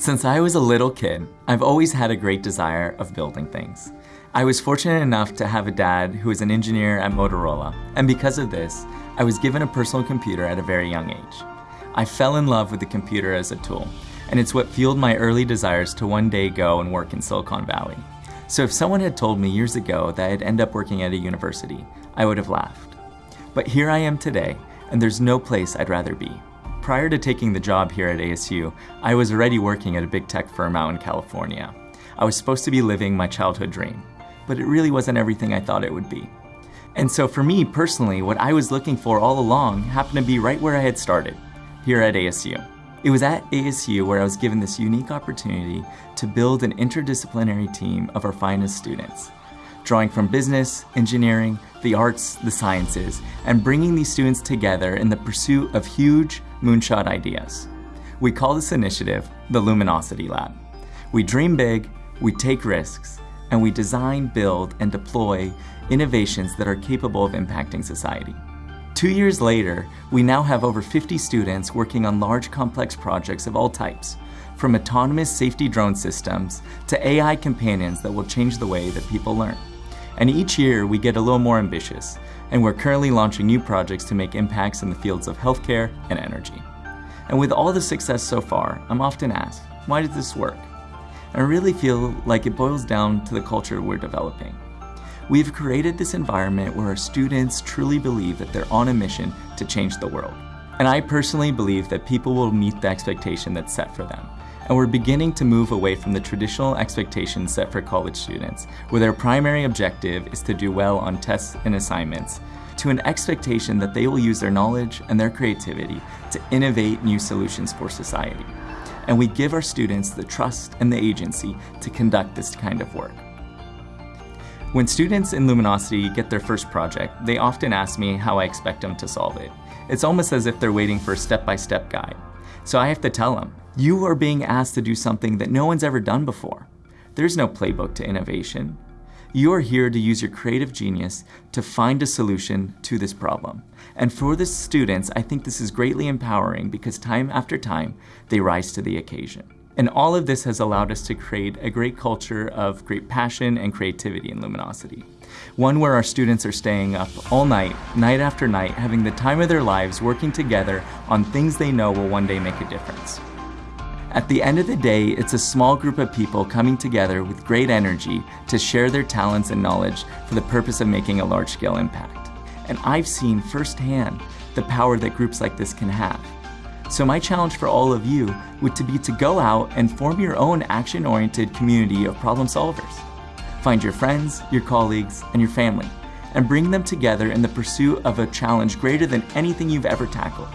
Since I was a little kid, I've always had a great desire of building things. I was fortunate enough to have a dad who was an engineer at Motorola, and because of this, I was given a personal computer at a very young age. I fell in love with the computer as a tool, and it's what fueled my early desires to one day go and work in Silicon Valley. So if someone had told me years ago that I'd end up working at a university, I would have laughed. But here I am today, and there's no place I'd rather be. Prior to taking the job here at ASU, I was already working at a big tech firm out in California. I was supposed to be living my childhood dream, but it really wasn't everything I thought it would be. And so for me personally, what I was looking for all along happened to be right where I had started, here at ASU. It was at ASU where I was given this unique opportunity to build an interdisciplinary team of our finest students, drawing from business, engineering, the arts, the sciences, and bringing these students together in the pursuit of huge moonshot ideas. We call this initiative the Luminosity Lab. We dream big, we take risks, and we design, build, and deploy innovations that are capable of impacting society. Two years later, we now have over 50 students working on large complex projects of all types, from autonomous safety drone systems to AI companions that will change the way that people learn. And each year we get a little more ambitious, and we're currently launching new projects to make impacts in the fields of healthcare and energy. And with all the success so far, I'm often asked, why did this work? And I really feel like it boils down to the culture we're developing. We've created this environment where our students truly believe that they're on a mission to change the world. And I personally believe that people will meet the expectation that's set for them. And we're beginning to move away from the traditional expectations set for college students, where their primary objective is to do well on tests and assignments, to an expectation that they will use their knowledge and their creativity to innovate new solutions for society. And we give our students the trust and the agency to conduct this kind of work. When students in Luminosity get their first project, they often ask me how I expect them to solve it. It's almost as if they're waiting for a step-by-step -step guide. So I have to tell them, you are being asked to do something that no one's ever done before. There's no playbook to innovation. You are here to use your creative genius to find a solution to this problem. And for the students, I think this is greatly empowering because time after time, they rise to the occasion. And all of this has allowed us to create a great culture of great passion and creativity in Luminosity. One where our students are staying up all night, night after night, having the time of their lives working together on things they know will one day make a difference. At the end of the day, it's a small group of people coming together with great energy to share their talents and knowledge for the purpose of making a large-scale impact. And I've seen firsthand the power that groups like this can have. So my challenge for all of you would to be to go out and form your own action-oriented community of problem solvers. Find your friends, your colleagues, and your family, and bring them together in the pursuit of a challenge greater than anything you've ever tackled.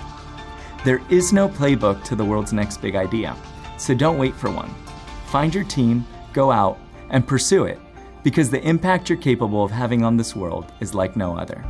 There is no playbook to the world's next big idea, so don't wait for one. Find your team, go out, and pursue it, because the impact you're capable of having on this world is like no other.